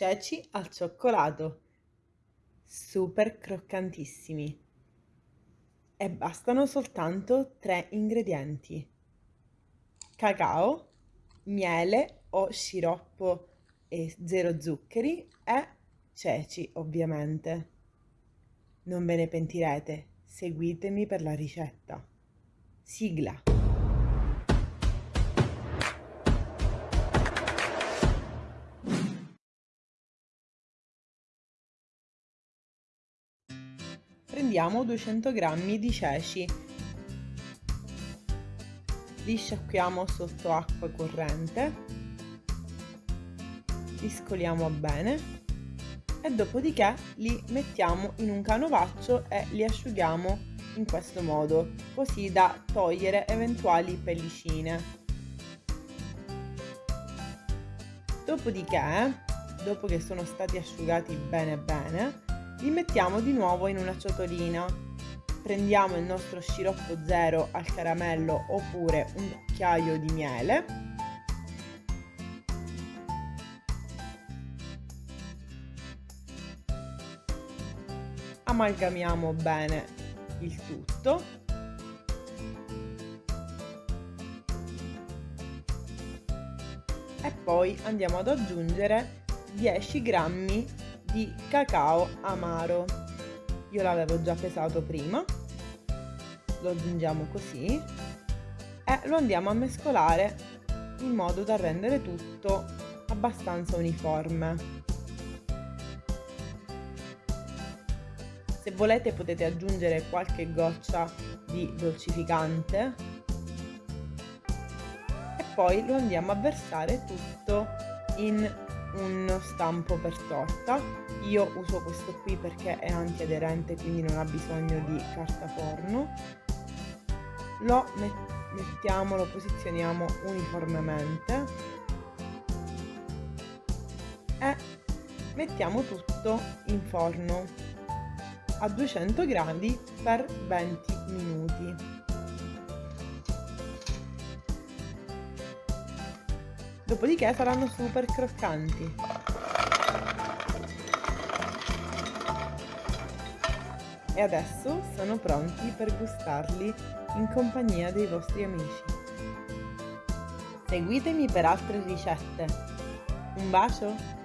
ceci al cioccolato, super croccantissimi. E bastano soltanto tre ingredienti. Cacao, miele o sciroppo e zero zuccheri e ceci, ovviamente. Non ve ne pentirete, seguitemi per la ricetta. Sigla. Prendiamo 200 g di ceci. Li sciacquiamo sotto acqua corrente. Li scoliamo bene e dopodiché li mettiamo in un canovaccio e li asciughiamo in questo modo, così da togliere eventuali pellicine. Dopodiché, dopo che sono stati asciugati bene bene, li mettiamo di nuovo in una ciotolina. Prendiamo il nostro sciroppo zero al caramello oppure un cucchiaio di miele. Amalgamiamo bene il tutto. E poi andiamo ad aggiungere 10 grammi di cacao amaro. Io l'avevo già pesato prima, lo aggiungiamo così e lo andiamo a mescolare in modo da rendere tutto abbastanza uniforme. Se volete potete aggiungere qualche goccia di dolcificante e poi lo andiamo a versare tutto in uno stampo per torta. Io uso questo qui perché è antiaderente quindi non ha bisogno di carta forno. Lo mettiamo lo posizioniamo uniformemente. E mettiamo tutto in forno a 200 gradi per 20 minuti Dopodiché saranno super croccanti. E adesso sono pronti per gustarli in compagnia dei vostri amici. Seguitemi per altre ricette. Un bacio!